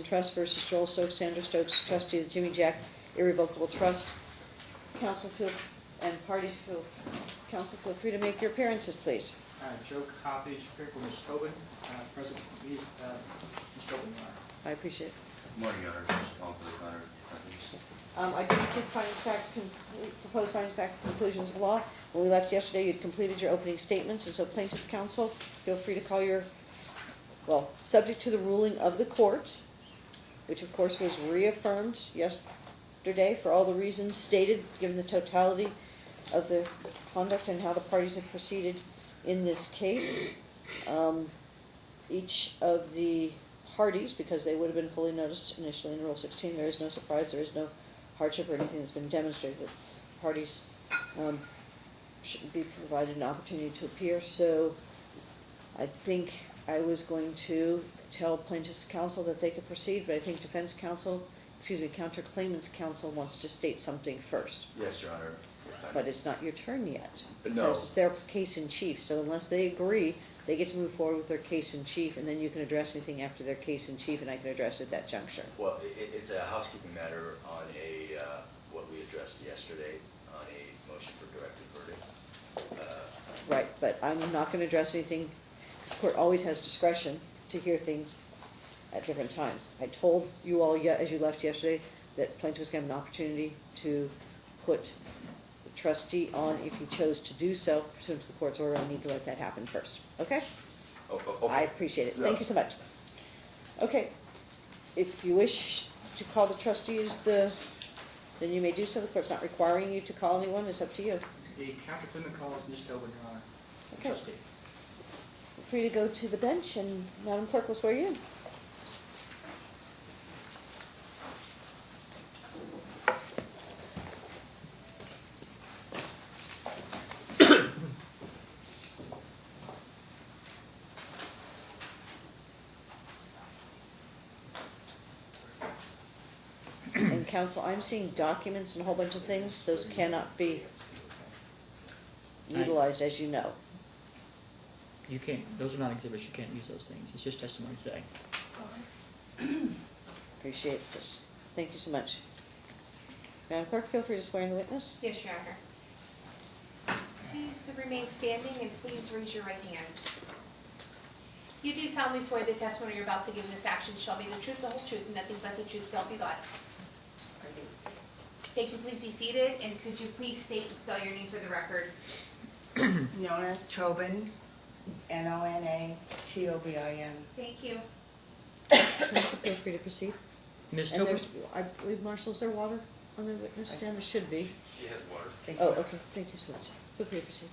Trust versus Joel Stokes, Sandra Stokes, trustee of the Jimijack Irrevocable Trust. Council feel, and parties feel, council feel free to make your appearances, please. Uh, Joe Coppedge, here for Ms. Tobin, uh, present, Ms. uh, Ms. Tobin, Your Honor. I appreciate it. Good morning, Your Honor. Just calling for the Connor. Um, I didn't see findings fact, con- proposed findings fact conclusions of law. When we left yesterday, you'd completed your opening statements, and so plaintiff's counsel, feel free to call your, well, subject to the ruling of the court, which of course was reaffirmed yesterday for all the reasons stated, given the totality of the conduct and how the parties have proceeded in this case. Um, each of the parties, because they would have been fully noticed initially in Rule sixteen, there is no surprise, there is no hardship or anything that's been demonstrated. The Parties, um, should be provided an opportunity to appear, so I think I was going to tell plaintiff's counsel that they could proceed, but I think defense counsel, excuse me, counterclaimant's counsel wants to state something first. Yes, Your Honor. But it's not your turn yet. No. Because it's their case in chief, so unless they agree, they get to move forward with their case in chief, and then you can address anything after their case in chief, and I can address it at that juncture. Well, i- i- it's a housekeeping matter on a, uh, what we addressed yesterday on a motion for directed verdict. Uh, Right, but I'm not gonna address anything, this court always has discretion to hear things at different times. I told you all, ye- as you left yesterday, that plaintiffs was gonna have an opportunity to put the trustee on if he chose to do so pursuant to the court's order, I need to let that happen first, okay? oh, oh, okay. I appreciate it, No. thank you so much. Okay, if you wish to call the trustees, the, then you may do so, the court's not requiring you to call anyone, it's up to you. The counterclaimant calls Ms. Tobin, Your Honor, Okay. trustee. Feel free to go to the bench and Madam Clerk will swear you in. And counsel, I'm seeing documents and a whole bunch of things, those cannot be utilized, as you know. You can't, those are not exhibits, you can't use those things, it's just testimony today. Appreciate this. Thank you so much. Madam Clerk, feel free to swear in the witness. Yes, Your Honor. Please remain standing and please raise your right hand. You do solemnly swear the testimony you're about to give in this action shall be the truth, the whole truth, and nothing but the truth, so help you God. Thank you, please be seated, and could you please state and spell your name for the record? Nona Tobin, N-O-N-A-T-O-B-I-N. Thank you. Counsel, feel free to proceed. Ms. And Tobin, there's, I believe, Marshall, is there water on the witness stand? There should be. She has water. Thank Oh, you. okay, thank you so much. Feel free to proceed.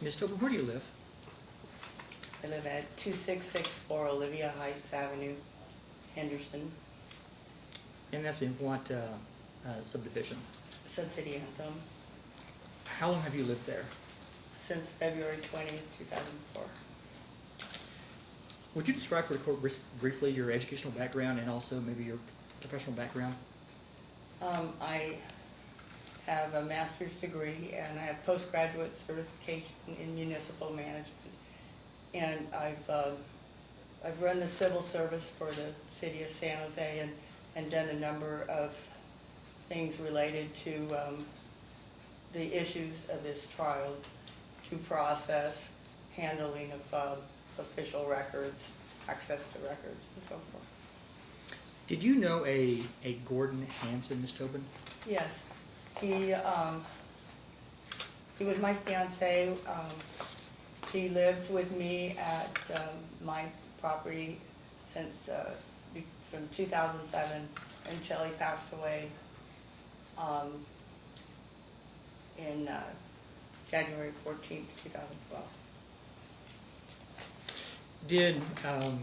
Ms. Tobin, where do you live? I live at 2664 Olivia Heights Avenue, Henderson, And that's in what uh, uh, subdivision? Sun Anthem, How long have you lived there? Since February 20th, 2004. Would you describe for the court briefly your educational background and also maybe your professional background? Um, I have a master's degree and I have postgraduate certification in municipal management. And I've, um, I've run the civil service for the city of San Jose and, and done a number of things related to, um, the issues of this trial, due process, handling of, um, official records, access to records and so forth. Did you know a, a Gordon Hansen, Ms. Tobin? Yes, he, um, he was my fiance, um, he lived with me at, um, my property since, uh, from two thousand seven until he passed away, um, in, uh, January fourteenth, two thousand twelve. Did, um,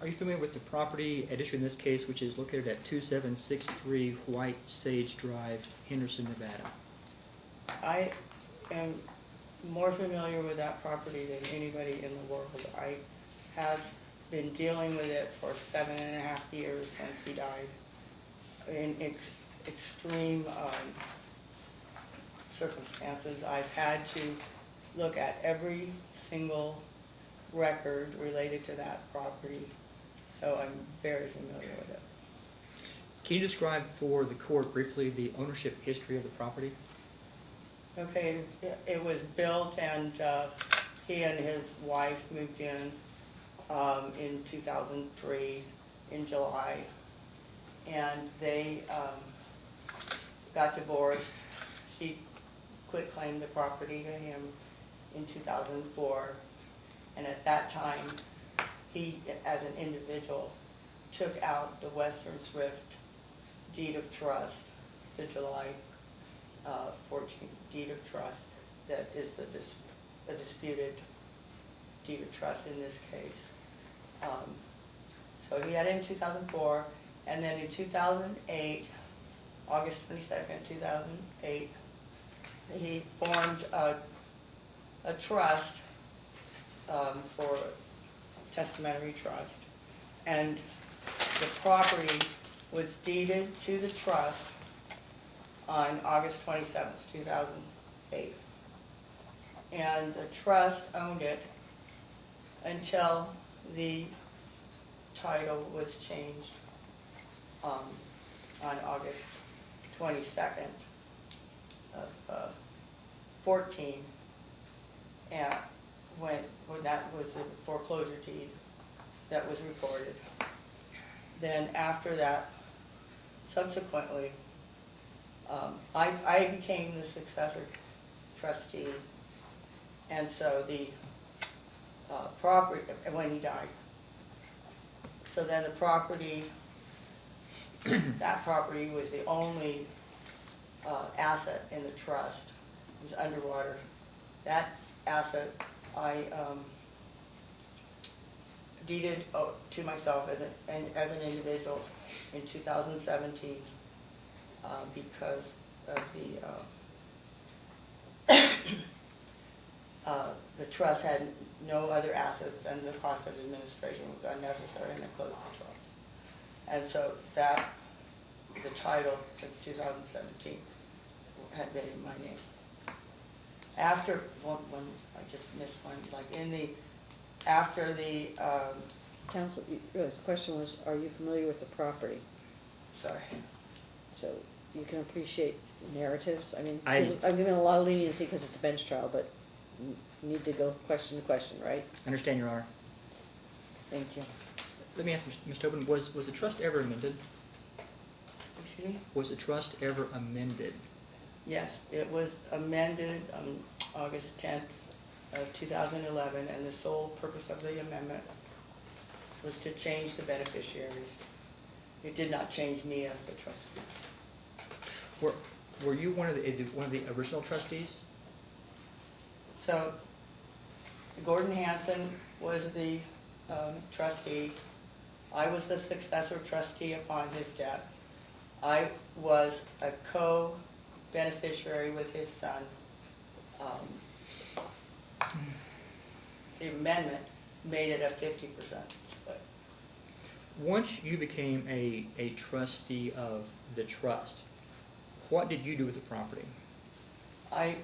are you familiar with the property at issue in this case, which is located at 2763 White Sage Drive, Henderson, Nevada? I am more familiar with that property than anybody in the world. I have been dealing with it for seven and a half years since he died in ex- extreme um, circumstances. I've had to look at every single record related to that property so I'm very familiar with it. Can you describe for the court briefly the ownership history of the property? Okay, it- was built and uh, he and his wife moved in um, in 2003 in July. And they um, got divorced. She quit claimed the property to him in 2004. And at that time, he, as an individual, took out the Western Thrift deed of trust, the July uh, 14 deed of trust that is the dis- the disputed deed of trust in this case. Um, So he had it in 2004, and then in 2008, August 22nd, 2008, he formed a, a trust um, for testamentary trust. And the property was deeded to the trust on August twenty-seventh, two thousand eight. And the trust owned it until the title was changed, um, on August twenty-second of, uh, fourteen. And when, when that was the foreclosure deed that was recorded. Then after that, subsequently, um, I, I became the successor trustee, and so the, uh, property, when he died. So then the property, that property was the only, uh, asset in the trust, was underwater. That asset, I, um, deeded uh, to myself as an, and as an individual in two thousand seventeen uh, because of the, uh, uh, the trust had no other assets and the cost of administration was unnecessary and I closed the trust. And so that, the title since two thousand seventeen had been in my name. After, one, one, I just missed one, like in the, after the, um, Counsel, you- uh, the question was, are you familiar with the property? sorry, So you can appreciate narratives, I mean, I- I'm giving a lot of leniency because it's a bench trial, but you need to go question to question, right? Understand, Your Honor. Thank you. Let me ask Ms. Tobin, was, was the trust ever amended? excuse me? Was the trust ever amended? Yes, it was amended on August tenth of two thousand eleven, and the sole purpose of the amendment was to change the beneficiaries. It did not change me as the trustee. Were, were you one of the, one of the original trustees? So Gordon Hansen was the um, trustee. I was the successor trustee upon his death. I was a co-beneficiary with his son. Um, The amendment made it a fifty percent split. Once you became a, a trustee of the trust, what did you do with the property? I,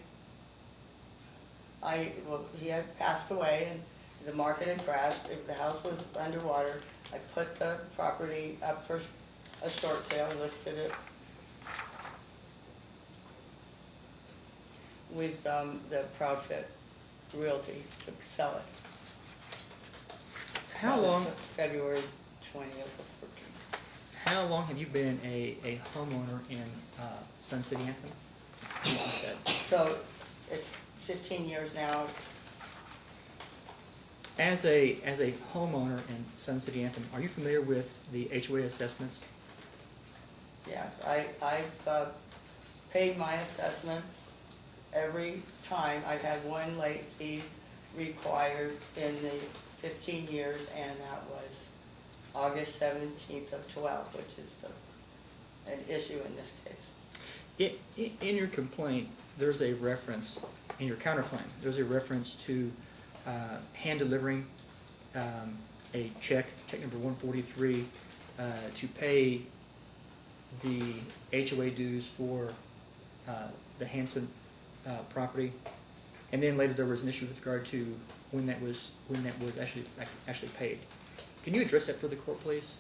I, well, he had passed away and the market had crashed, the- the house was underwater. I put the property up for a short sale, listed it with, um, the Proudfit Realty to sell it. How That was long, February twentieth how long have you been a, a homeowner in, uh, Sun City Anthem? You said. So it's fifteen years now, As a, as a homeowner in Sun City Anthem, are you familiar with the HOA assessments? Yes, I, I've, uh, paid my assessments every time. I've had one late fee required in the fifteen years, and that was August seventeenth of twelve, which is the, an issue in this case. I- i- in your complaint, there's a reference, in your counterclaim, there's a reference to, uh, hand delivering, um, a check, check number one forty-three, uh, to pay the HOA dues for, uh, the Hansen, uh, property. And then later there was an issue with regard to when that was, when that was actually, actually paid. Can you address that for the court, please?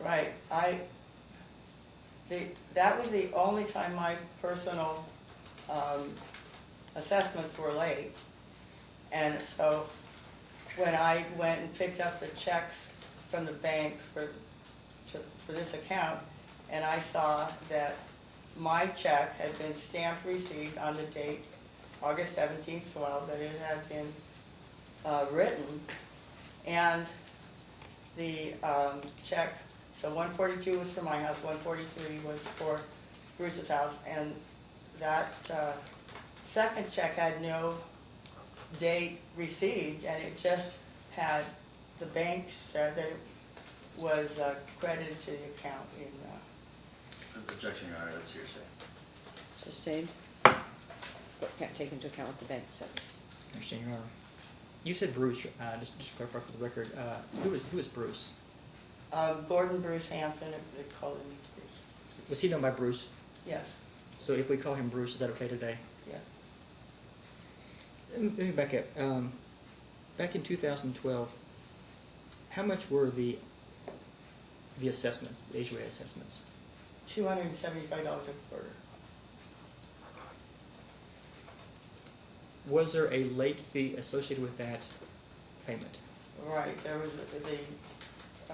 Right, I, the, that was the only time my personal, um, assessments were late. And so, when I went and picked up the checks from the bank for, to, for this account, and I saw that my check had been stamped received on the date, August seventeenth, twelve, that it had been, uh, written, and the um, check, so one forty-two was for my house, one forty-three was for Bruce's house, and that uh, second check had no date received, and it just had, the bank said that it was uh, credited to the account in, Objection, Your Honor, that's hearsay. Sustained? But can't take into account what the bank said. Understand, Your Honor. You said Bruce, uh, just, just to clarify for the record, uh, who is, who is Bruce? uh, Gordon Bruce Hansen, they called him Bruce. Was he known by Bruce? Yes, So if we call him Bruce, is that okay today? yeah. Let me let me back up. Um, back in two thousand twelve, how much were the, the assessments, the HOA assessments? Two hundred and seventy-five dollars a quarter. Was there a late fee associated with that payment? Right, there was, a- the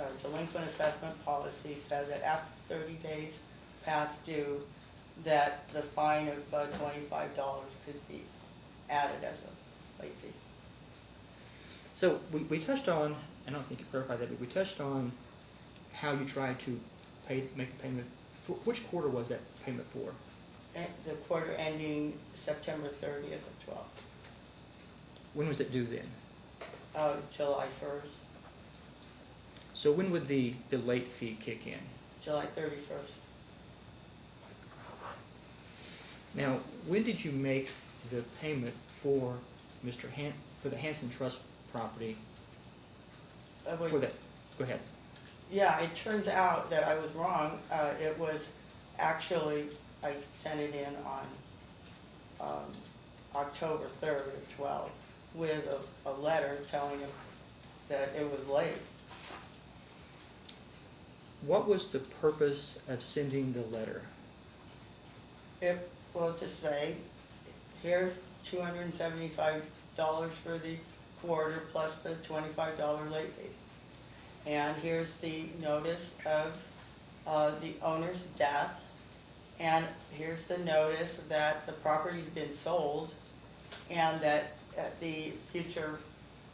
uh, delinquent assessment policy said that after thirty days past due, that the fine of uh, twenty-five dollars could be added as a late fee. So we, we touched on, and I don't think you clarified that, but we touched on how you tried to pay, make the payment. Which quarter was that payment for? And the quarter ending September thirtieth of twelve, When was it due then? uh, July first, So when would the, the late fee kick in? July thirty-first. Now, when did you make the payment for Mr. Han, for the Hansen Trust property? For that, go ahead. Yeah, it turns out that I was wrong. Uh, it was actually, I sent it in on, um, October third of twelve with a, a letter telling him that it was late. What was the purpose of sending the letter? It, well, to say, here's two hundred and seventy-five dollars for the quarter plus the twenty-five dollar late fee. And here's the notice of, uh, the owner's death. And here's the notice that the property's been sold and that, uh the future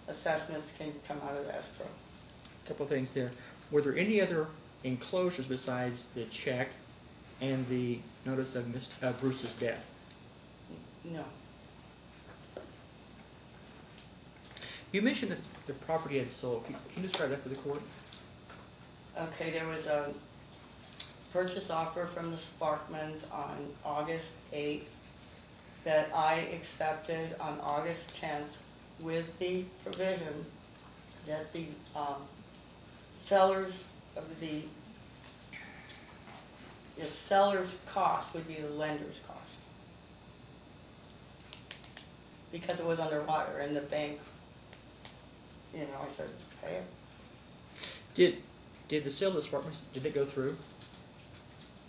assessments can come out of the escrow. A couple of things there. Were there any other enclosures besides the check and the notice of Mr., uh, Bruce's death? No, You mentioned that the property had sold. Can can you describe that for the court? Okay, there was a purchase offer from the Sparkmans on August eighth that I accepted on August tenth with the provision that the, um, sellers of the, the seller's cost would be the lender's cost. Because it was underwater and the bank, you know, I said, pay it. Did, did the sale of the apartments, did it go through?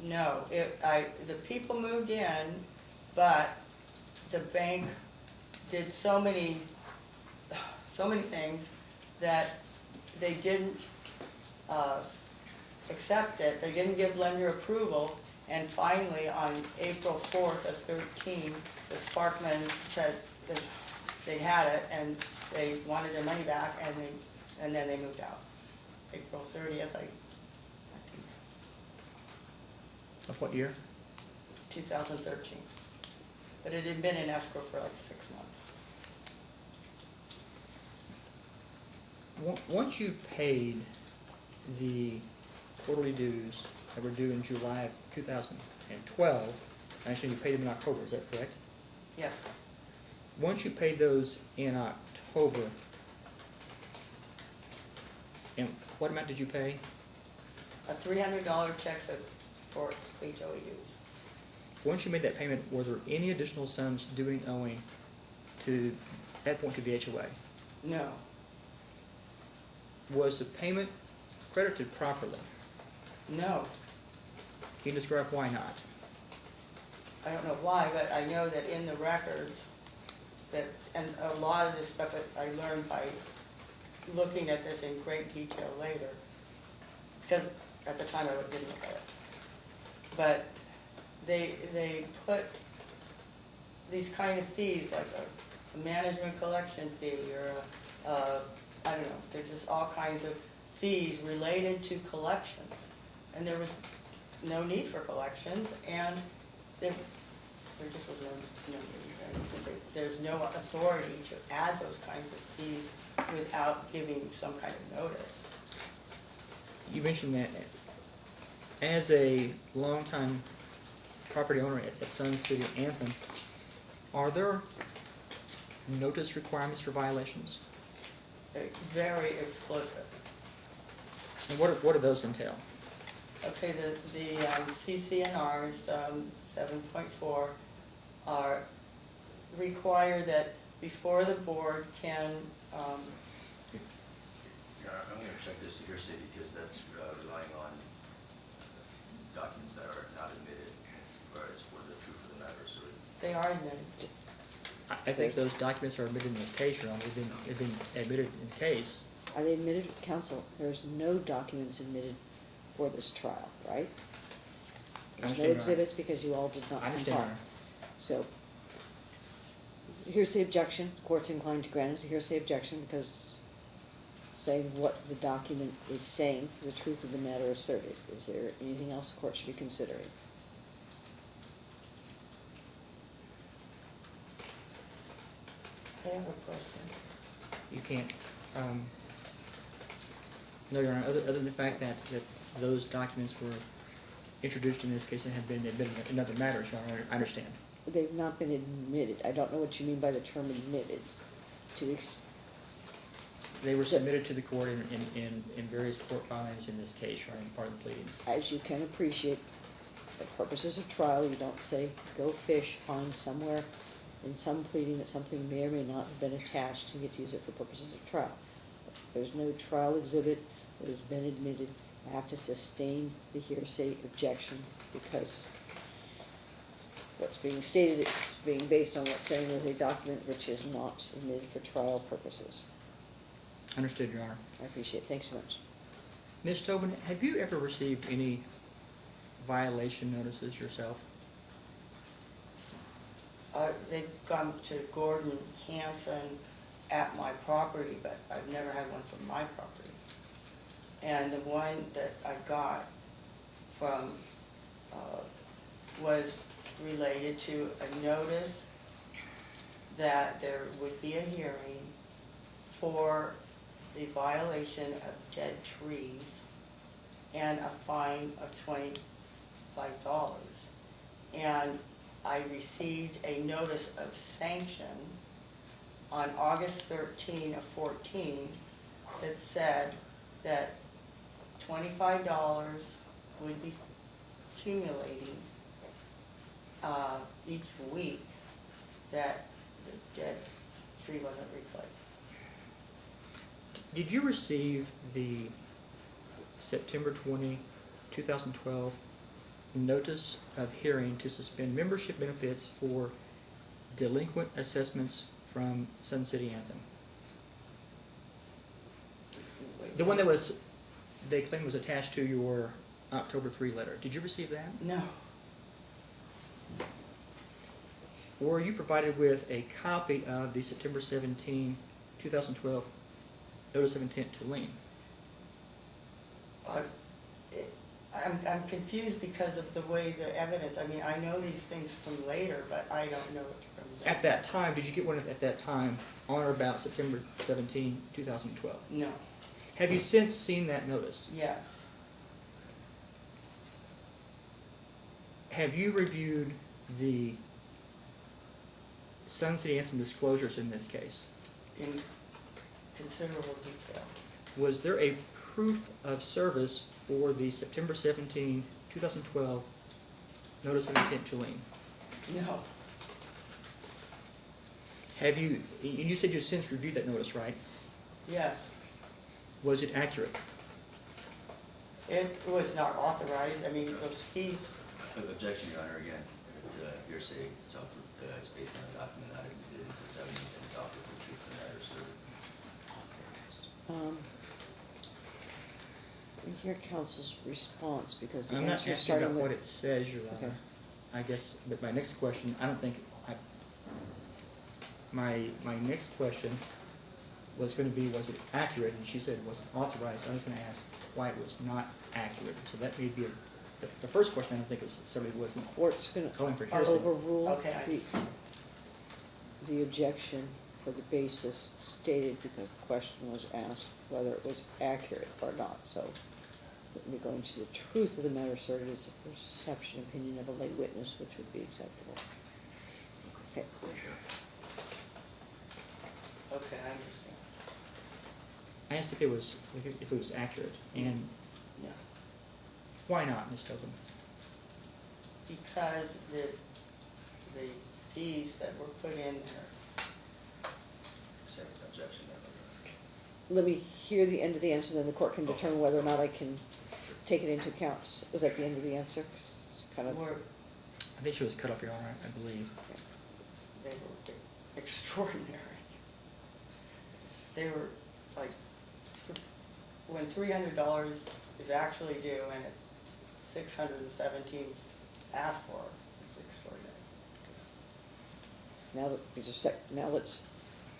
No, it, I, the people moved in, but the bank did so many, so many things that they didn't, uh, accept it, they didn't give lender approval, and finally, on April fourth of thirteen, the Sparkman said that they had it, and they wanted their money back, and they, and then they moved out. April thirtieth, I, I think, Of what year? 2013. But it had been in escrow for like six months. On- Once you paid the quarterly dues that were due in July of two thousand and twelve, I understand you paid them in October, is that correct? Yes, Once you paid those in October, and what amount did you pay? a $300 check says for HOAs. Once you made that payment, were there any additional sums due and owing to, that point to the HOA? No, was the payment credited properly? No, Can you describe why not? I don't know why, but I know that in the records, that, and a lot of this stuff that I learned by looking at this in great detail later, because at the time I didn't look at it. But they, they put these kind of fees, like a, a management collection fee, or a, uh, I don't know, there's just all kinds of fees related to collections. And there was no need for collections, and there, there just was no, no need. There's no authority to add those kinds of fees without giving some kind of notice. You mentioned that as a longtime property owner at, at Sun City Anthem, are there notice requirements for violations? They're Very explicit. And what, what do those entail? Okay, the, the um, CC&Rs, um, seven point four, are, require that before the board can, um, Your I'm gonna check this to hearsay because that's uh, relying on documents that are not admitted, or it's for the truth of the matter, so they are admitted. I, I think those documents are admitted in this case, Your Honor, they've been, they've been admitted in the case. Are they admitted, counsel, there's no documents admitted for this trial, right? There's no exhibits because you all did not I understand, comply. So, here's the objection, court's inclined to grant it, here's the objection, because saying what the document is saying for the truth of the matter asserted. Is there anything else the court should be considering? I have a question. You can't, um, no, Your Honor, other, other than the fact that, that those documents were introduced in this case and have been admitted in other matters, Your Honor, I understand. They've not been admitted, I don't know what you mean by the term admitted. To the ex- They were submitted to the court in, in, in, in various court filings in this case, Your Honor, part of the pleadings. as you can appreciate, for purposes of trial, you don't say, go fish, find somewhere in some pleading that something may or may not have been attached and get to use it for purposes of trial. There's no trial exhibit that has been admitted. I have to sustain the hearsay objection because what's being stated it's being based on what's saying is a document which is not admitted for trial purposes. Understood, Your Honor. I appreciate it. Thanks so much. Ms. Tobin, have you ever received any violation notices yourself? Uh, they've gone to Gordon Hansen at my property, but I've never had one from my property. And the one that I got from, uh, was related to a notice that there would be a hearing for the violation of dead trees and a fine of twenty-five dollars. And I received a notice of sanction on August thirteen of fourteen that said that twenty-five dollars would be accumulating uh, each week that the dead tree wasn't replaced. Did you receive the September 20, 2012 notice of hearing to suspend membership benefits for delinquent assessments from Sun City Anthem? The one that was, they claimed was attached to your October 3 letter. Did you receive that? No, Were you provided with a copy of the September 17, 2012 notice of intent to lien? I, it- I'm, I'm confused because of the way the evidence, I mean, I know these things from later, but I don't know it from then. At that time, did you get one at that time on or about September 17, 2012? No, Have you since seen that notice? yes, Have you reviewed the Sun City Anthem disclosures in this case? in considerable detail. Was there a proof of service for the September 17, 2012 notice of intent to lien? No, Have you, and you said you've since reviewed that notice, right? yes, Was it accurate? It was not authorized, I mean, those fees, Objection, Your Honor, again, it's uh, hearsay, it's off, uh, it's based on a document not admitted into this evidence, and it's off the truth of the matter asserted. Um, let hear council's response, because the I'm not answer is asking about starting what it says, Your Okay. Honor. I guess, but my next question, I don't think, I, my, my next question was gonna be, was it accurate? And she said it wasn't authorized. I was gonna ask why it was not accurate. So that may be a, the, the first question, I don't think it was, somebody wasn't Court's gonna calling for hearsay. overrule Okay, I- the, the objection for the basis stated because the question was asked whether it was accurate or not, so let me go into the truth of the matter asserted is a perception, opinion of a lay witness, which would be acceptable. Okay, okay, I understand, I asked if it was, if it, if it was accurate, and yeah. Why not, Ms. Tobin? Because the, the fees that were put in there, Second objection, let me hear the end of the answer, then the court can determine whether or not I can take it into account. Was that the end of the answer? It's Kind of, were, I think she was cut off, Your Honor, I believe. they were extraordinary. They were like, when three hundred dollars is actually due and it's six hundred and seventeen asked for, it's extraordinary. now that, just a sec, now let's,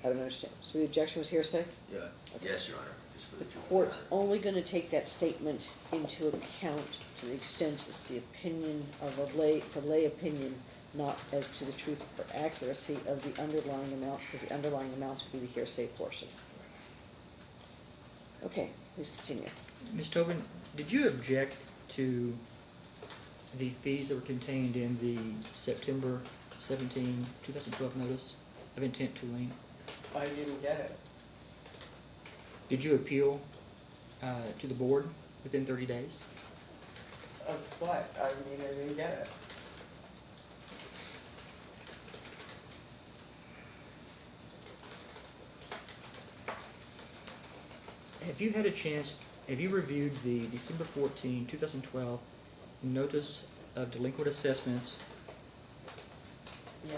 I don't understand. So the objection was hearsay? Yeah, yes, Your Honor, just for The the truth the court's matter. only gonna take that statement into account to the extent it's the opinion of a lay, it's a lay opinion, not as to the truth or accuracy of the underlying amounts, because the underlying amounts would be the hearsay portion. Okay, please continue. Ms. Tobin, did you object to the fees that were contained in the September 17, 2012 notice of intent to lien? I didn't get it. Did you appeal uh, to the board within 30 days? Of what? I mean, I didn't get it. Have you had a chance, have you reviewed the December 14, 2012 notice of delinquent assessments? Yes.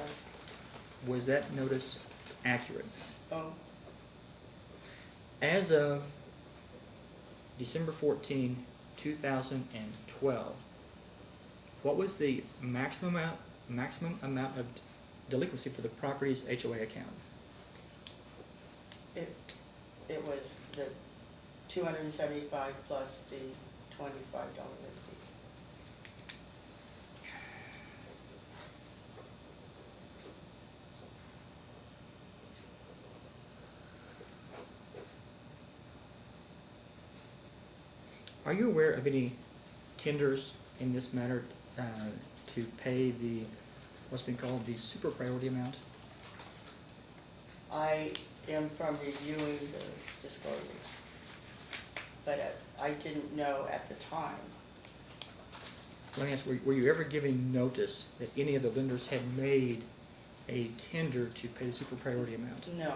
Was that notice accurate? Oh, As of December 14, 2012, what was the maximum amount, maximum amount of delinquency for the property's HOA account? it, it was the two hundred and seventy-five plus the twenty-five dollar fee. Are you aware of any tenders in this matter uh, to pay the, what's been called the super priority amount? I am from reviewing the disclosures, but I didn't know at the time. Let me ask, were were you ever given notice that any of the lenders had made a tender to pay the super priority amount? No.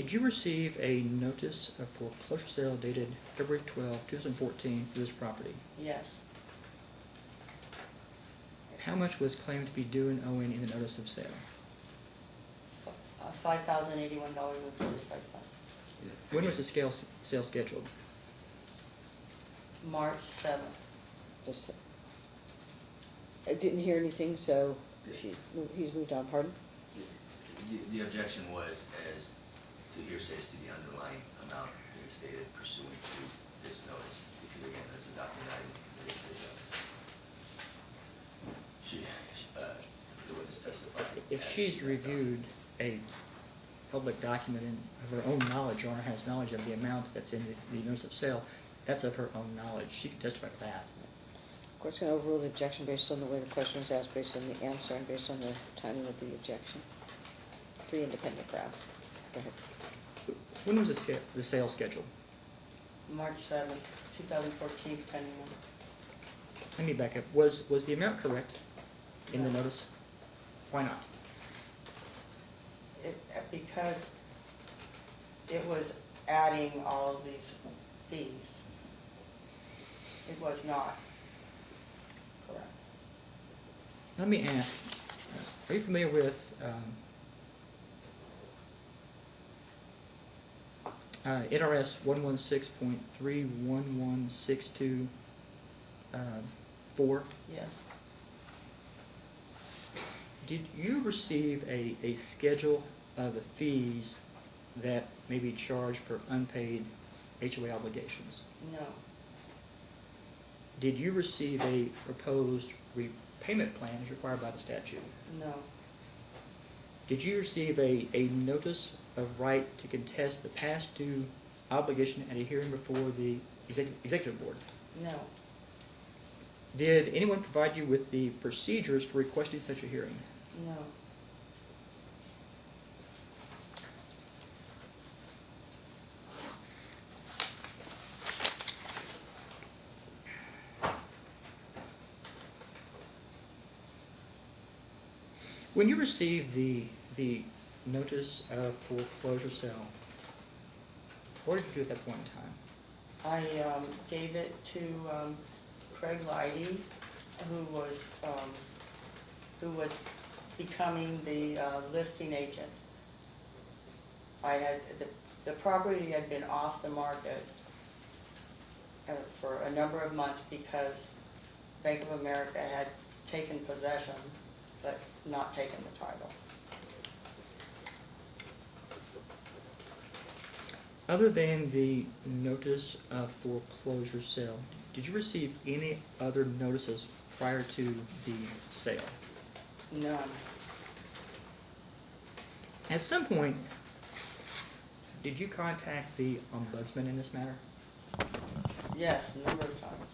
Did you receive a notice of foreclosure sale dated February 12, 2014 for this property? Yes. How much was claimed to be due and owing in the notice of sale? Uh, five thousand eighty-one dollars and forty-five cents. When was the scale, sale scheduled? March seventh. Just, I didn't hear anything, so she, he's moved on, pardon? The, the objection was as to hearsays to the underlying amount being stated pursuant to this notice, because again, that's a document item. that is, uh, She, she, uh, the witness testified. If as she's to that reviewed a public document and of her own knowledge, or has knowledge of the amount that's in the, the notice of sale, that's of her own knowledge. She can testify to that. Court's gonna overrule the objection based on the way the question was asked, based on the answer, and based on the timing of the objection. Three independent grounds. Go ahead. When was the sa- the sale scheduled? March seventh, two thousand fourteen, pending one. Let me back up. Was, was the amount correct in the No. notice? Why not? It, uh, because it was adding all of these fees. It was not correct. Let me ask, are you familiar with, um, uh, NRS one one six point three one one six two, uh, four? Yes, Did you receive a, a schedule of the fees that may be charged for unpaid HOA obligations? no, Did you receive a proposed repayment plan as required by the statute? no, Did you receive a, a notice of right to contest the past due obligation at a hearing before the executive, executive board? no, Did anyone provide you with the procedures for requesting such a hearing? no, When you received the, the notice of foreclosure sale, what did you do at that point in time? I, um, gave it to, um, Craig Lighty, who was, um, who was becoming the, uh, listing agent. I had, the, the property had been off the market uh, for a number of months because Bank of America had taken possession, but not taken the title. Other than the notice of foreclosure sale, did you receive any other notices prior to the sale? None, At some point, did you contact the ombudsman in this matter? yes, a number of times.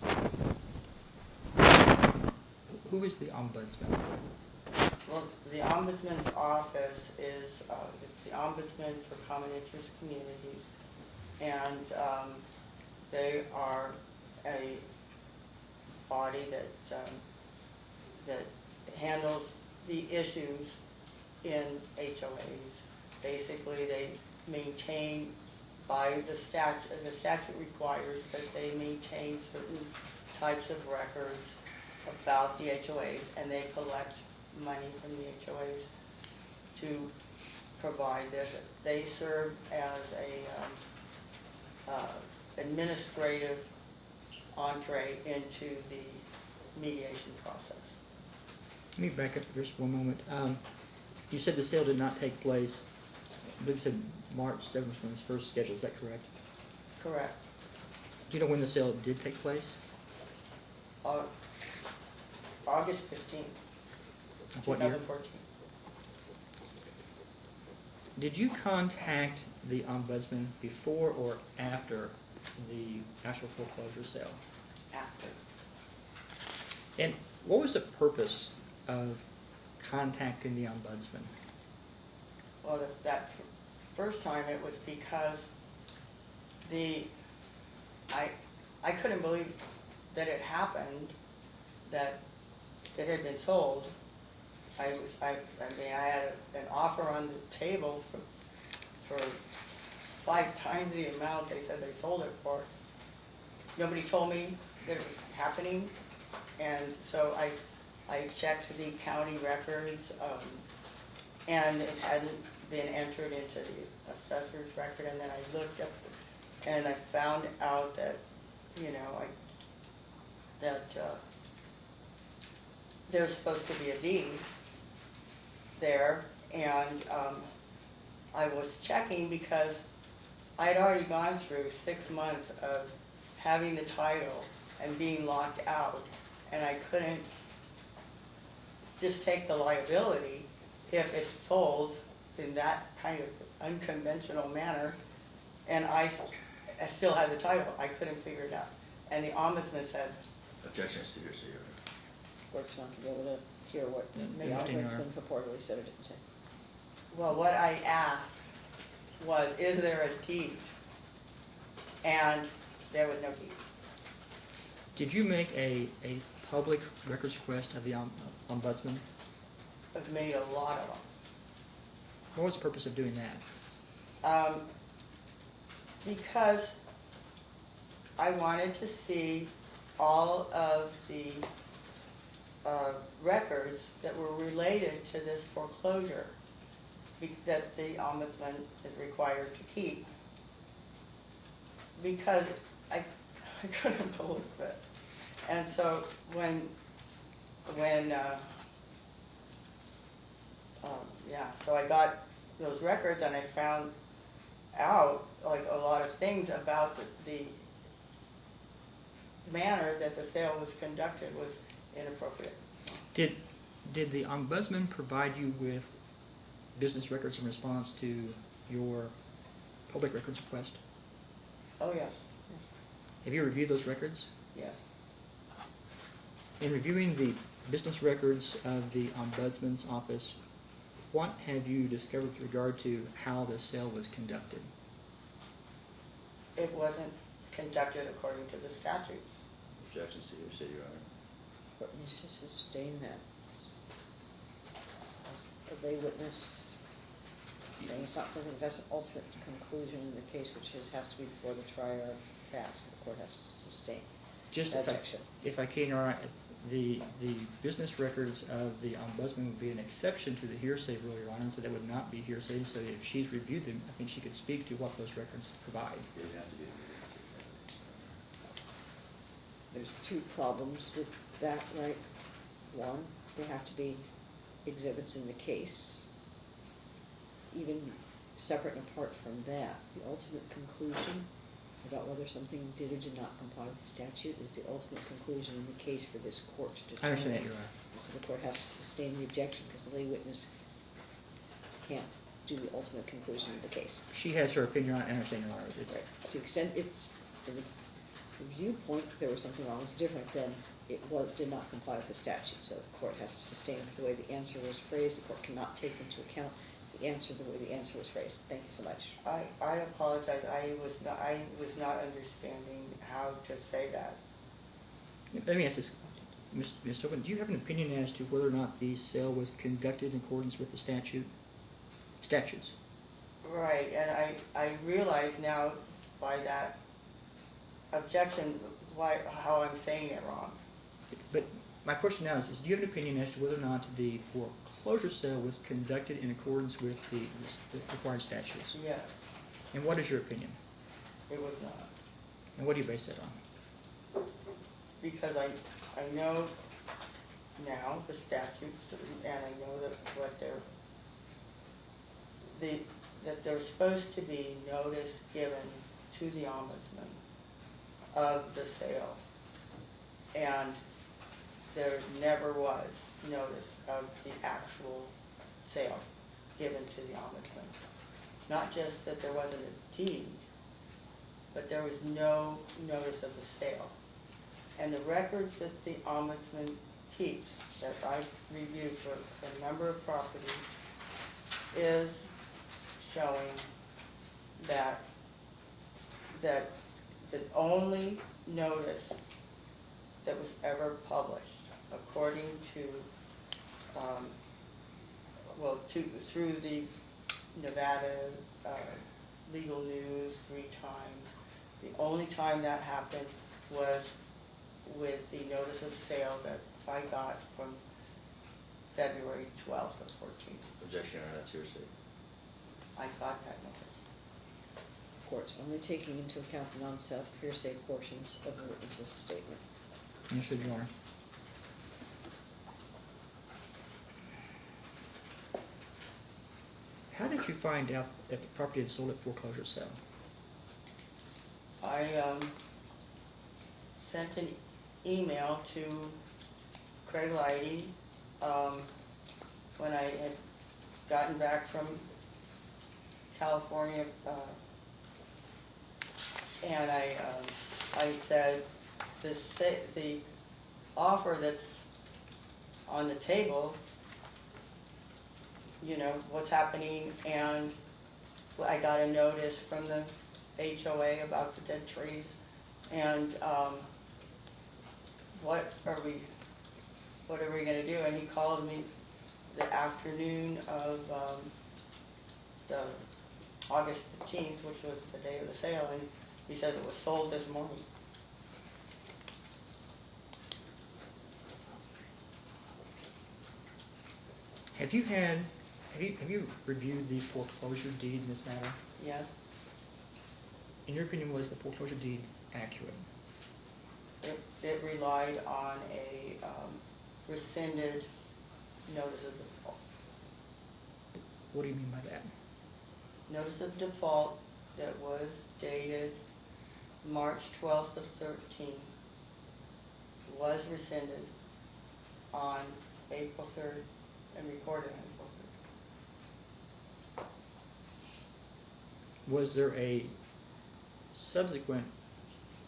Who is the ombudsman? Well, the ombudsman's office is, uh, it's the ombudsman for common interest communities. And, um, they are a body that, um, that handles the issues in HOAs. Basically, they maintain by the statute, the statute requires that they maintain certain types of records about the HOAs, and they collect money from the HOAs to provide this. They serve as a, um, uh, administrative entree into the mediation process. Let me back up for just one moment. Um, you said the sale did not take place, I believe you said March seventh was when it was first scheduled, is that correct? Correct. Do you know when the sale did take place? Au- August fifteenth, Of two what year? Did you contact the ombudsman before or after the actual foreclosure sale? After. And what was the purpose of contacting the ombudsman? Well, that- that first time it was because the, I, I couldn't believe that it happened, that it had been sold. I I, I mean, I had a- an offer on the table for, for five times the amount they said they sold it for. Nobody told me that it was happening, and so I, I checked the county records, um, and it hadn't been entered into the assessor's record, and then I looked up, and I found out that, you know, I, that, uh, there's supposed to be a deed there, and, um, I was checking because I had already gone through six months of having the title and being locked out, and I couldn't just take the liability if it's sold in that kind of unconventional manner. And I, I still had the title, I couldn't figure it out. And the ombudsman said, Objection to Your Honor. Court's not gonna be able to hear what Yeah, the understand, Your ombudsman purportedly said or didn't say. well, what I asked was, is there a deed? And there was no deed. Did you make a, a public records request of the om- ombudsman? I've made a lot of them. What was the purpose of doing that? Um, because I wanted to see all of the, uh, records that were related to this foreclosure that the ombudsman is required to keep. Because I, I couldn't believe it. And so when, when, uh, um, yeah, so I got those records and I found out like a lot of things about the, the manner that the sale was conducted was inappropriate. Did, did the ombudsman provide you with business records in response to your public records request? Oh, yes, Have you reviewed those records? yes. In reviewing the business records of the ombudsman's office, what have you discovered with regard to how the sale was conducted? It wasn't conducted according to the statutes. Objection is to hearsay, Your Honor. Court needs to sustain that. As A lay witness, saying it's not something that's an ultimate conclusion in the case, which is, has to be before the trier of facts, the court has to sustain. Just if I, Objection. if I can, Your Honor, the, the business records of the ombudsman would be an exception to the hearsay rule, Your Honor, and so that would not be hearsay, so if she's reviewed them, I think she could speak to what those records provide. It would have to be. There's two problems with that, right? One, they have to be exhibits in the case. Even separate and apart from that, the ultimate conclusion about whether something did or did not comply with the statute is the ultimate conclusion in the case for this court to determine. I understand that, Your Honor. And so the court has to sustain the objection because the lay witness can't do the ultimate conclusion of the case. She has her opinion on it, I understand, Your Honor. It's- Right, to the extent it's, from the viewpoint, there was something wrong, it's different than it was, did not comply with the statute. So the court has to sustain the way the answer was phrased, the court cannot take into account the answer the way the answer was phrased. Thank you so much. I, I apologize, I was not, I was not understanding how to say that. Let me ask this, Ms. Ms. Tobin, do you have an opinion as to whether or not the sale was conducted in accordance with the statute, statutes? Right, and I, I realize now by that objection, why, how I'm saying it wrong. But my question now is, is do you have an opinion as to whether or not the foreclosure sale was conducted in accordance with the, the required statutes? Yes, And what is your opinion? it was not. And what do you base that on? Because I, I know now the statutes, and I know that what they're, the, that there's supposed to be notice given to the ombudsman of the sale. And there never was notice of the actual sale given to the ombudsman. Not just that there wasn't a deed, but there was no notice of the sale. And the records that the ombudsman keeps, that I've reviewed for a number of properties, is showing that, that the only notice that was ever published, according to, um, well, to, through the Nevada, uh, legal news three times. The only time that happened was with the notice of sale that I got from February twelfth of fourteen. Objection, Your Honor, that's hearsay. I got that notice. Court's only taking into account the non-self hearsay portions of the witness's statement. Understood, Your Honor. How did you find out that the property had sold at foreclosure sale? I, um, sent an email to Craig Lighty, um, when I had gotten back from California, uh, And I, um, I said, the the offer that's on the table, you know, what's happening, and I got a notice from the HOA about the dead trees, and, um, what are we, what are we gonna do? And he called me the afternoon of, um, the August fifteenth, which was the day of the sale, and he says it was sold this morning. Have you had, have you, have you reviewed the foreclosure deed in this matter? Yes, In your opinion, was the foreclosure deed accurate? it, it relied on a, um, rescinded notice of default. What do you mean by that? Notice of default that was dated March twelfth of thirteen was rescinded on April third and recorded on April third. Was there a subsequent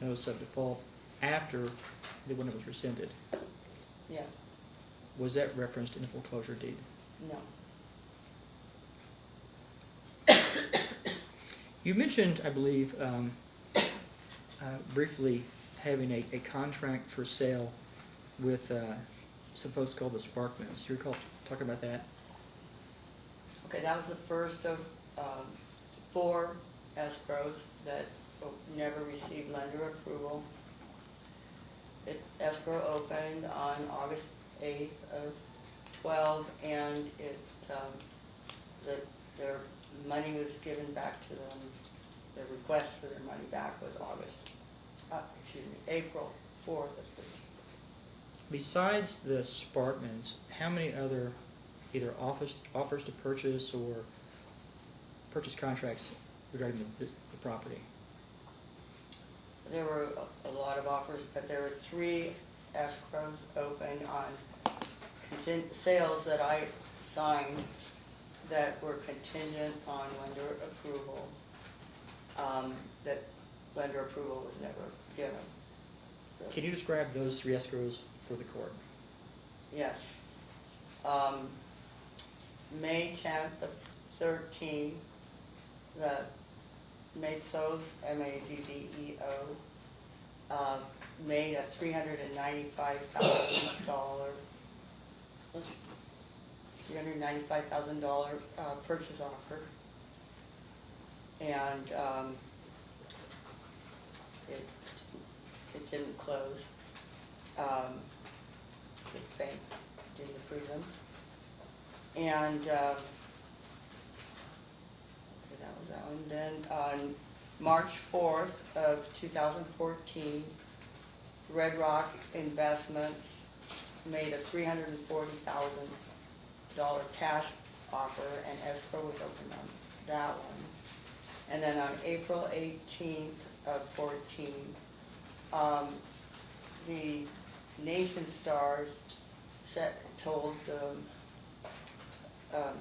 notice of default after the one that was rescinded? Yes, Was that referenced in the foreclosure deed? no, You mentioned, I believe, um, uh, briefly having a, a contract for sale with, uh, some folks called the Sparkmans. Do you recall talking about that? okay, that was the first of, um, four escrows that never received lender approval. It, escrow opened on August eighth of twelve, and it, um, the, their money was given back to them, the request for their money back was August, uh, excuse me, April fourth of this. Besides the Sparkmans, how many other either offers, offers to purchase or purchase contracts regarding the, this- the property? There were a- lot of offers, but there were three escrows open on sales that I signed that were contingent on lender approval. Um, that lender approval was never given. So- Can you describe those three escrows for the court? Yes. Um, May tenth of thirteen, the Mazzeos, M-A-Z-Z-E-O, uh, made a three hundred and ninety-five thousand dollar, three hundred and ninety-five thousand dollar, uh, purchase offer. And, um, it, it didn't close. Um, the bank didn't approve them. And, um, one. Then on March fourth of two thousand fourteen, Red Rock Investments made a three hundred and forty thousand dollar cash offer and escrow was opened on that one. And then on April eighteenth of fourteen, um, the Nationstars set, told, um, um,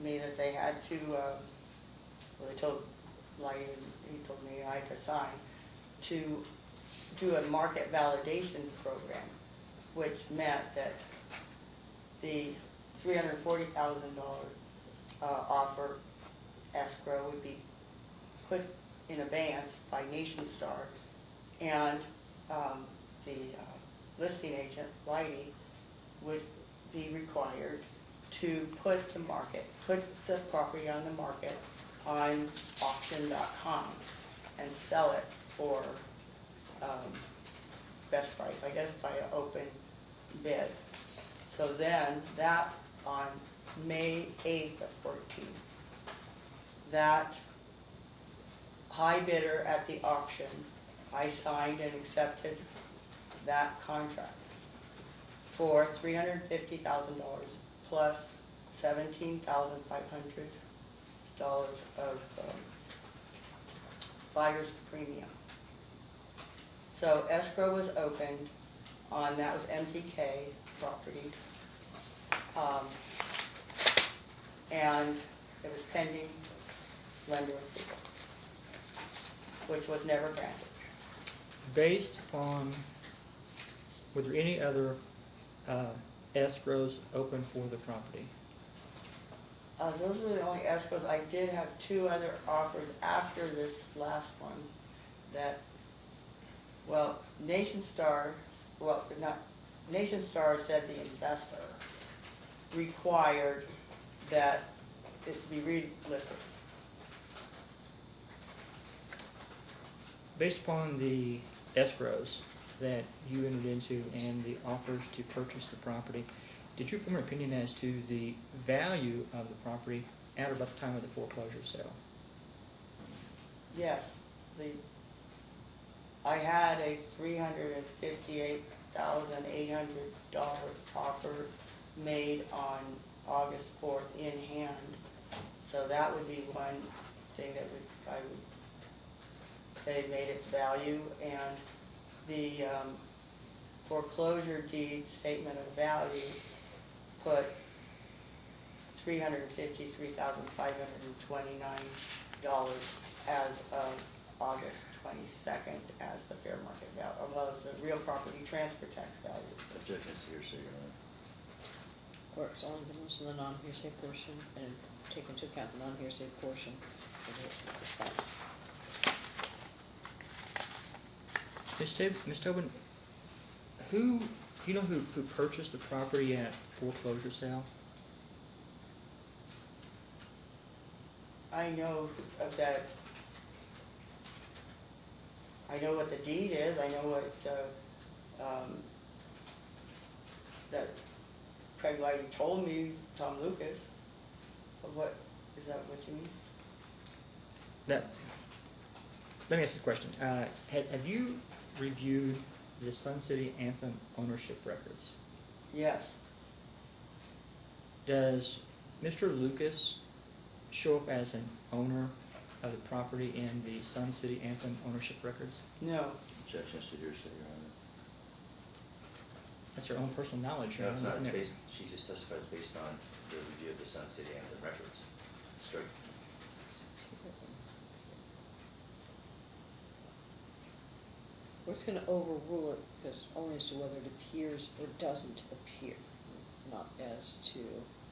me that they had to, um, well, they told and he told me I had to sign, to do a market validation program, which meant that the three hundred and forty thousand dollar, uh, offer escrow would be put in abeyance by Nationstar, and, um, the, uh, listing agent, Lighty, would be required to put the market, put the property on the market on auction.com and sell it for, um, best price, I guess by an open bid. So then, that on May eighth of fourteen, that high bidder at the auction, I signed and accepted that contract for three hundred and fifty thousand dollars plus seventeen thousand five hundred dollars of, um, buyer's premium. So escrow was opened on, that was MCK Properties. Um, and it was pending lender approval. which was never granted. Based on, were there any other uh, escrows open for the property? Uh, those were the only escrows. I did have two other offers after this last one that, well, Nationstar, well, not, Nationstar said the investor required that it be relisted. Based upon the escrows that you entered into and the offers to purchase the property, did you form an opinion as to the value of the property at or about the time of the foreclosure sale? Yes, the, I had a three hundred and fifty-eight thousand eight hundred dollar offer made on August fourth in hand. So that would be one thing that would, I would say made its value, and the um, foreclosure deed statement of value put three hundred and fifty-three thousand five hundred and twenty-nine dollars as of August twenty-second as the fair market value, as well as the real property transfer tax value. Objection is hearsay, Your Honor. Court's only been listening to the non-hearsay portion and take into account the non-hearsay portion of the response. Ms. Tab- Ms. Tobin, who, do you know who, who purchased the property at foreclosure sale? I know of that, I know what the deed is, I know what, uh, um, that Craig Lighty told me, Tom Lucas, of what, is that what you mean? That, let me ask you a question. Uh, have, have you reviewed the Sun City Anthem ownership records? Yes, Does Mr. Lucas show up as an owner of the property in the Sun City Anthem ownership records? no, Objection is hearsay, Your Honor. That's her own personal knowledge. No, it's not, it's isn't it? based, she just testifies based on the review of the Sun City Anthem records. It's straight. We're just gonna overrule it, because only as to whether it appears or doesn't appear, not as to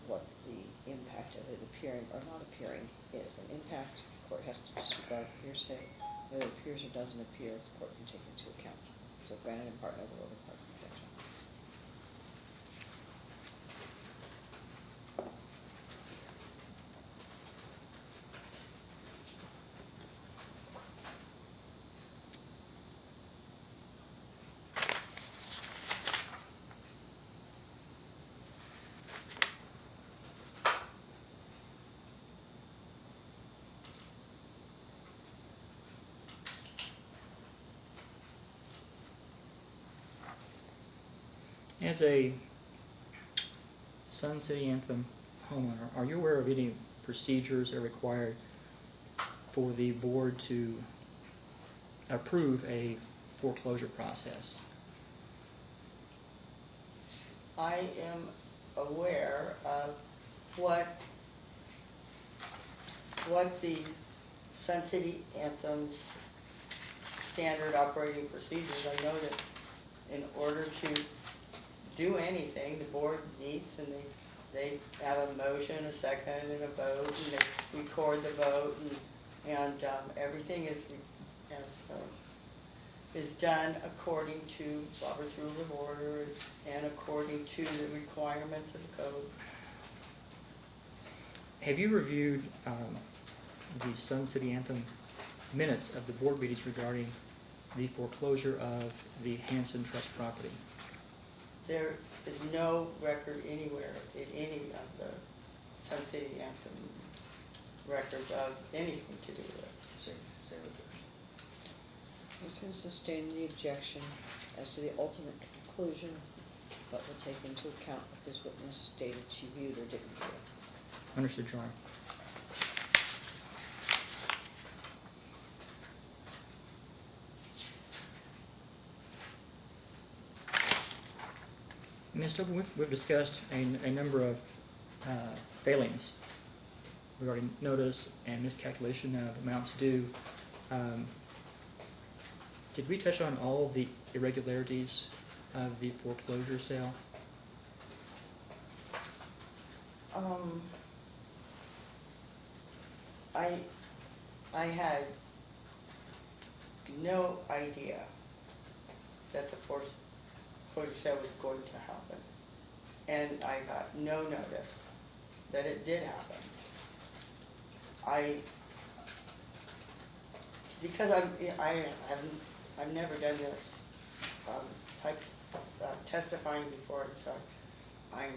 what the impact of it appearing or not appearing is. An impact, the court has to disregard hearsay, whether it appears or doesn't appear, the court can take into account. So granted in part, overruled in part, objection. As a Sun City Anthem homeowner, are you aware of any procedures that are required for the board to approve a foreclosure process? I am aware of what, what the Sun City Anthem's standard operating procedures. I know that in order to do anything, the board meets and they, they have a motion, a second, and a vote, and they record the vote, and, and, um, everything is, as, um, is done according to Robert's Rules of Order and according to the requirements of the code. Have you reviewed um, the Sun City Anthem minutes of the board meetings regarding the foreclosure of the Hansen Trust property? There is no record anywhere in any of the Sun City Anthem records of anything to do with it. Same, same. I'm just gonna sustain the objection as to the ultimate conclusion, but will take into account what this witness stated she viewed or didn't view. Understood, Your Honor. Tobin, we've, we've discussed a, a number of uh, failings regarding notice and miscalculation of amounts due. Um, Did we touch on all the irregularities of the foreclosure sale? Um, I, I had no idea that the foreclosure sale was going to happen. And I got no notice that it did happen. I, because I'm, I haven't, I've never done this, um, type, uh, testifying before, so I'm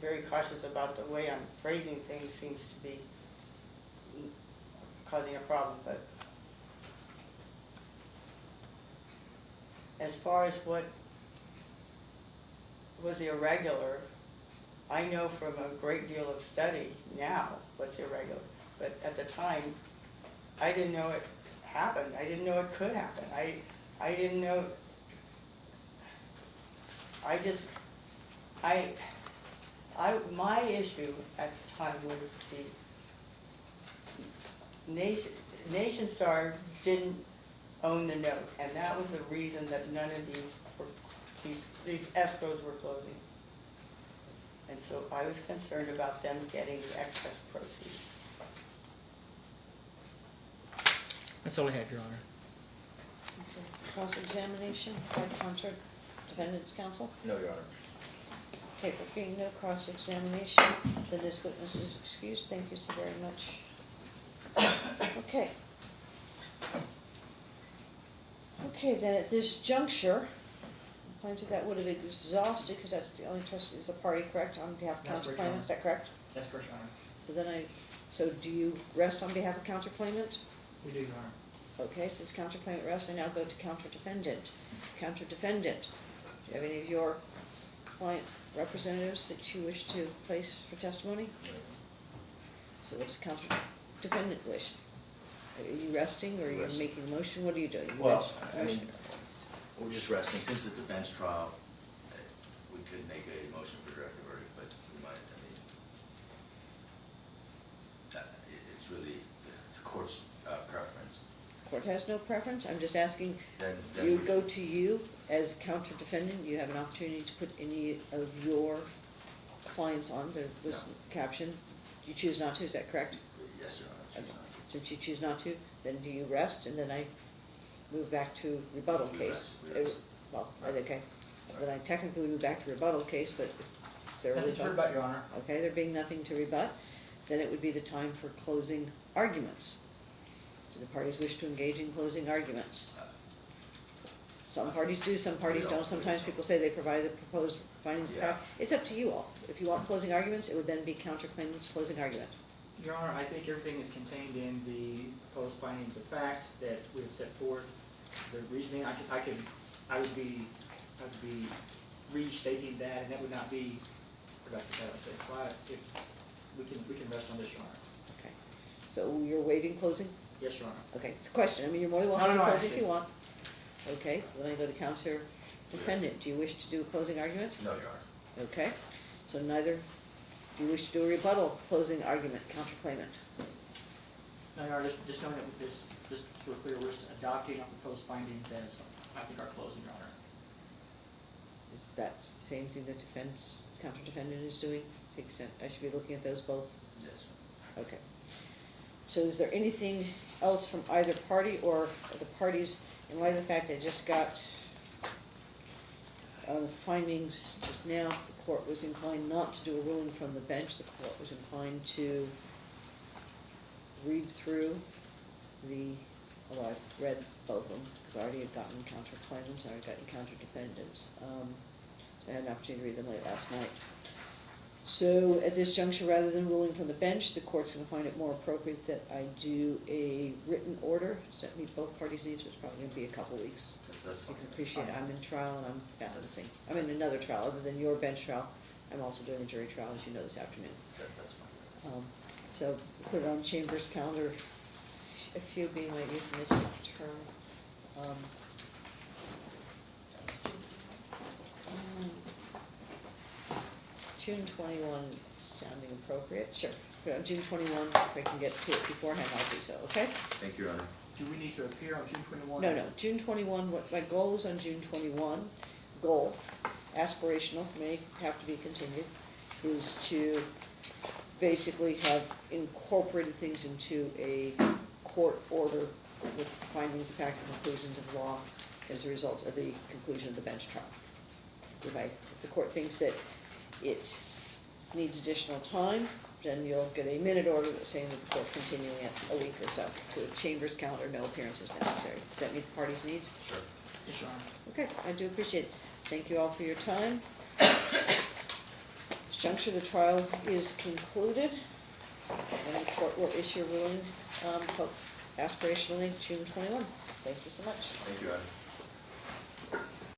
very cautious about the way I'm phrasing things seems to be causing a problem, but as far as what was irregular, I know from a great deal of study now what's irregular, but at the time, I didn't know it happened, I didn't know it could happen, I, I didn't know, I just, I, I, my issue at the time was the Nation, Nationstar didn't own the note, and that was the reason that none of these these, these escrows were closing. And so I was concerned about them getting the excess proceeds. That's all I have, Your Honor. Okay. Cross-examination by contra defendant's counsel? No, Your Honor. Okay, there being no cross-examination, then this witness is excused. Thank you so very much. Okay. Okay, then at this juncture, plaintiff, that would have exhausted, because that's the only trust, is a party, correct, on behalf of That's correct, counterclaimant, is that correct? That's correct, Your Honor. So then I, so do you rest on behalf of counterclaimant? We do, Your Honor. Okay, since counterclaimant rests, I now go to counter-defendant. Counter-defendant, do you have any of your client representatives that you wish to place for testimony? So what does counter-defendant wish? Are you resting, or are you Rest. making a motion, what are you doing? You Well, rest- I mean, motion. We're just resting, since it's a bench trial, uh, we could make a motion for directed verdict, but we might, I mean, uh, it, it's really the court's uh, preference. Court has no preference, I'm just asking, Then, then. you we- go to you as counter-defendant, you have an opportunity to put any of your clients on, there was No. caption, you choose not to, is that correct? Yes, Your Honor. Okay. choose not. Since you choose not to, then do you rest, and then I move back to rebuttal We case? rest, we rest. Uh, Well, okay, so then I technically move back to rebuttal case, but if there are. Nothing to rebut, Your Honor. Okay, there being nothing to rebut, then it would be the time for closing arguments. Do the parties wish to engage in closing arguments? Some parties do, some parties don't. don't, sometimes people say they provide the proposed findings of fact. It's up to you all, if you want closing arguments, it would then be counterclaimant's closing argument. Your Honor, I think everything is contained in the proposed findings of fact that we have set forth. The reasoning, I could, I could, I would be, I would be restating that, and that would not be productive, I don't think. So I, if, we can, we can rest on this, Your Honor. Okay, so you're waiving closing? Yes, Your Honor. Okay, it's a question, I mean, you're more than No, welcome no, to no, I close if you want. Okay, so then I go to counter defendant, do you wish to do a closing argument? No, Your Honor. Okay, so neither, do you wish to do a rebuttal closing argument, counterclaimant? No, Your Honor, just, just knowing that this, just we're clear, we're just adopting our proposed findings as, I think, our closing, Your Honor. Is that the same thing the defense, counter defendant is doing, to the extent, I should be looking at those both? Yes. Okay. So is there anything else from either party or the parties, in light of the fact I just got on the findings just now, the court was inclined not to do a ruling from the bench, the court was inclined to read through the, well, I've read both of them, because I already had gotten counterclaimants, I already gotten counter-defendants. Um, so I had an opportunity to read them late last night. So at this juncture, rather than ruling from the bench, the court's gonna find it more appropriate that I do a written order, so that meet both parties' needs, which is probably gonna be a couple weeks. That's- That's You fine. can appreciate, I'm in trial and I'm balancing, I'm in another trial, other than your bench trial, I'm also doing a jury trial, as you know, this afternoon. That, that's fine. Um, so put it on Chambers calendar, a few being my euphemistic term. Um, let's see. Um, June twenty-one sounding appropriate, sure, put June twenty-one, if I can get to it beforehand, I'll do so, okay? Thank you, Your Honor. do we need to appear on June twenty-one? No, no, June twenty-one, what my goal is on June twenty-one, goal, aspirational, may have to be continued, is to basically have incorporated things into a court order with findings of fact and conclusions of law as a result of the conclusion of the bench trial. If I, if the court thinks that it needs additional time, then you'll get a minute order saying that the court's continuing it a week or so to a chamber's calendar, no appearances necessary. Does that meet the party's needs? Sure. Yes, Your Honor. Okay, I do appreciate it. Thank you all for your time. This juncture, the trial is concluded, and the court will issue a ruling, um, ho- aspirationally June twenty-one. Thank you so much. Thank you, Adam.